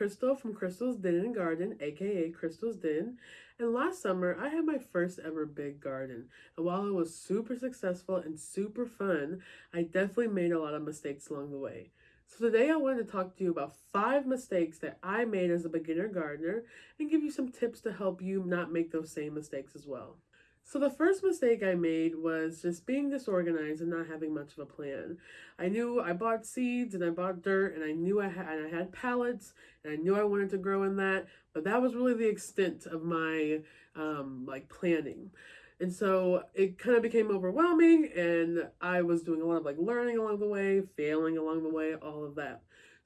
Crystal from Crystal's Den and Garden, aka Crystal's Den. And last summer, I had my first ever big garden. And while it was super successful and super fun, I definitely made a lot of mistakes along the way. So today I wanted to talk to you about five mistakes that I made as a beginner gardener and give you some tips to help you not make those same mistakes as well. So the first mistake I made was just being disorganized and not having much of a plan. I knew I bought seeds and I bought dirt and I knew I had I had pallets and I knew I wanted to grow in that, but that was really the extent of my um, like planning. And so it kind of became overwhelming and I was doing a lot of like learning along the way, failing along the way, all of that.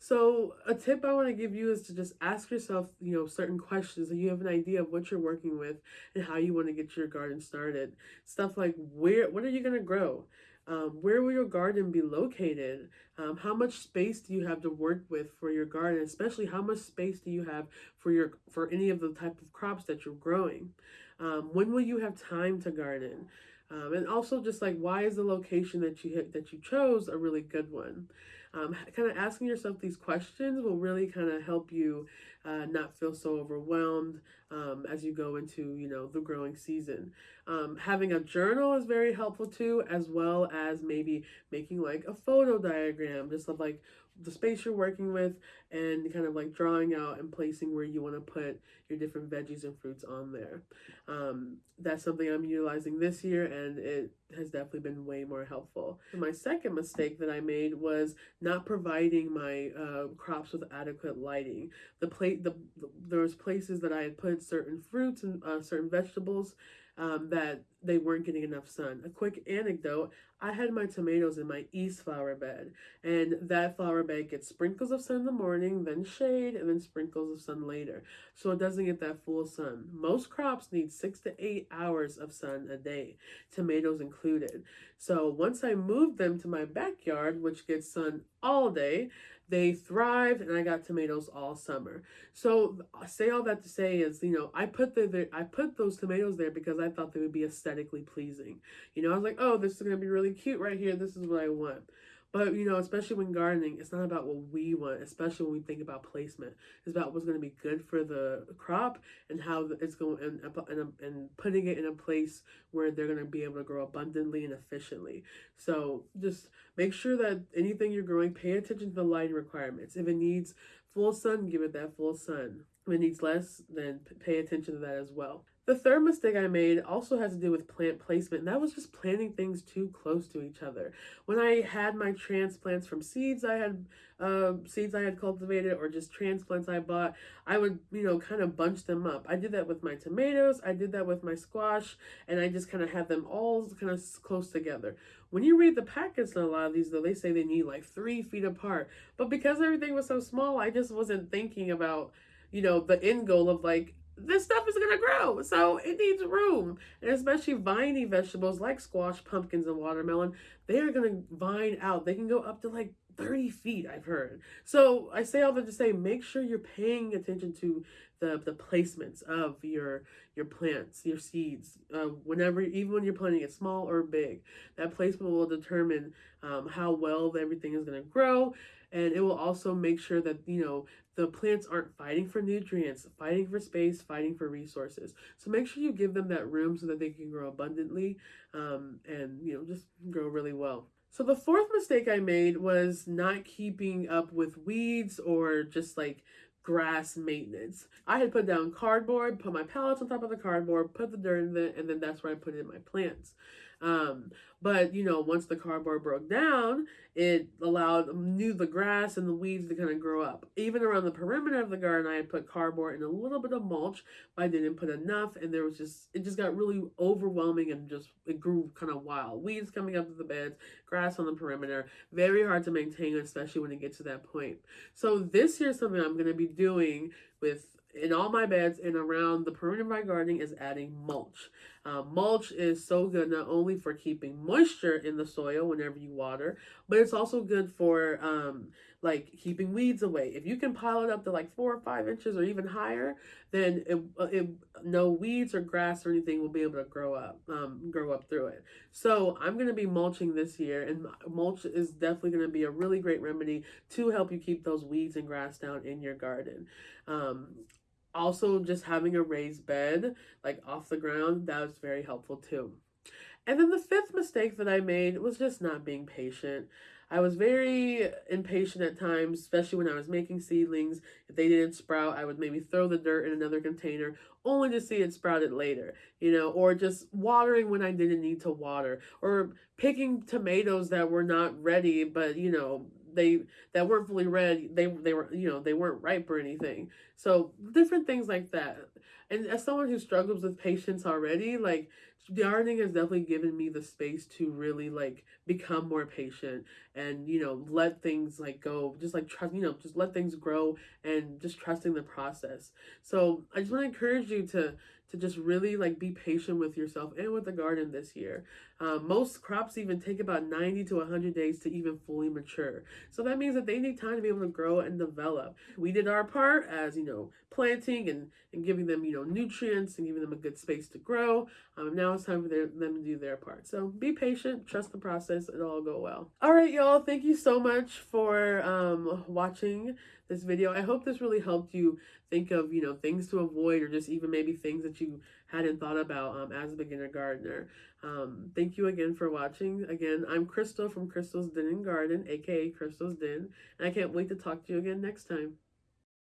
So a tip I want to give you is to just ask yourself, you know, certain questions so you have an idea of what you're working with and how you want to get your garden started. Stuff like where, what are you going to grow? Um, where will your garden be located? Um, how much space do you have to work with for your garden? Especially how much space do you have for your for any of the type of crops that you're growing? Um, when will you have time to garden? Um, and also just like why is the location that you hit, that you chose a really good one? Um, kind of asking yourself these questions will really kind of help you uh, not feel so overwhelmed um, as you go into you know the growing season. Um, having a journal is very helpful too as well as maybe making like a photo diagram just of like the space you're working with and kind of like drawing out and placing where you want to put your different veggies and fruits on there. Um, that's something I'm utilizing this year and it has definitely been way more helpful. My second mistake that I made was not providing my uh, crops with adequate lighting. The plate, the, the there was places that I had put certain fruits and uh, certain vegetables um, that they weren't getting enough sun. A quick anecdote I had my tomatoes in my east flower bed, and that flower bed gets sprinkles of sun in the morning, then shade, and then sprinkles of sun later. So it doesn't get that full sun. Most crops need six to eight hours of sun a day, tomatoes included. So once I moved them to my backyard, which gets sun all day, they thrived and I got tomatoes all summer. So I say all that to say is, you know, I put the, the I put those tomatoes there because I thought they would be aesthetically pleasing. You know, I was like, oh, this is gonna be really cute right here. This is what I want. But you know, especially when gardening, it's not about what we want, especially when we think about placement. It's about what's going to be good for the crop and how it's going and, and, and putting it in a place where they're going to be able to grow abundantly and efficiently. So just make sure that anything you're growing, pay attention to the lighting requirements. If it needs full sun, give it that full sun. If it needs less, then pay attention to that as well. The third mistake I made also has to do with plant placement, and that was just planting things too close to each other. When I had my transplants from seeds I had, uh, seeds I had cultivated, or just transplants I bought, I would, you know, kind of bunch them up. I did that with my tomatoes, I did that with my squash, and I just kind of had them all kind of close together. When you read the packets a lot of these, though, they say they need like three feet apart. But because everything was so small, I just wasn't thinking about, you know, the end goal of like, this stuff is gonna grow, so it needs room. And especially viney vegetables like squash, pumpkins, and watermelon, they are gonna vine out. They can go up to like 30 feet, I've heard. So I say all that to say, make sure you're paying attention to the, the placements of your your plants, your seeds, uh, whenever, even when you're planting it small or big. That placement will determine um, how well everything is going to grow. And it will also make sure that, you know, the plants aren't fighting for nutrients, fighting for space, fighting for resources. So make sure you give them that room so that they can grow abundantly um, and, you know, just grow really well. So the fourth mistake I made was not keeping up with weeds or just like grass maintenance. I had put down cardboard, put my pallets on top of the cardboard, put the dirt in it, and then that's where I put in my plants. Um, but you know, once the cardboard broke down, it allowed knew the grass and the weeds to kind of grow up. Even around the perimeter of the garden, I had put cardboard and a little bit of mulch, but I didn't put enough, and there was just it just got really overwhelming and just it grew kind of wild. Weeds coming up to the beds, grass on the perimeter, very hard to maintain, especially when it gets to that point. So this year, something I'm going to be doing with in all my beds and around the perimeter of my gardening is adding mulch. Uh, mulch is so good not only for keeping moisture in the soil whenever you water, but it's also good for um, like keeping weeds away. If you can pile it up to like four or five inches or even higher, then it, it, no weeds or grass or anything will be able to grow up, um, grow up through it. So I'm going to be mulching this year, and mulch is definitely going to be a really great remedy to help you keep those weeds and grass down in your garden. Um, also, just having a raised bed, like off the ground, that was very helpful too. And then the fifth mistake that I made was just not being patient. I was very impatient at times, especially when I was making seedlings. If they didn't sprout, I would maybe throw the dirt in another container only to see it sprouted later, you know, or just watering when I didn't need to water, or picking tomatoes that were not ready, but, you know, they that weren't fully red they they were you know they weren't ripe or anything. So different things like that. And as someone who struggles with patience already like gardening has definitely given me the space to really like become more patient and you know let things like go just like trust you know just let things grow and just trusting the process. So i just want to encourage you to to just really like be patient with yourself and with the garden this year. Um, most crops even take about 90 to 100 days to even fully mature. So that means that they need time to be able to grow and develop. We did our part as, you know, planting and, and giving them, you know, nutrients and giving them a good space to grow. Um, now it's time for their, them to do their part. So be patient, trust the process, it'll all go well. All right, y'all, thank you so much for um, watching this video. I hope this really helped you think of, you know, things to avoid or just even maybe things that you hadn't thought about um, as a beginner gardener. Um, thank you again for watching. Again, I'm Crystal from Crystal's Den and Garden, aka Crystal's Den, and I can't wait to talk to you again next time.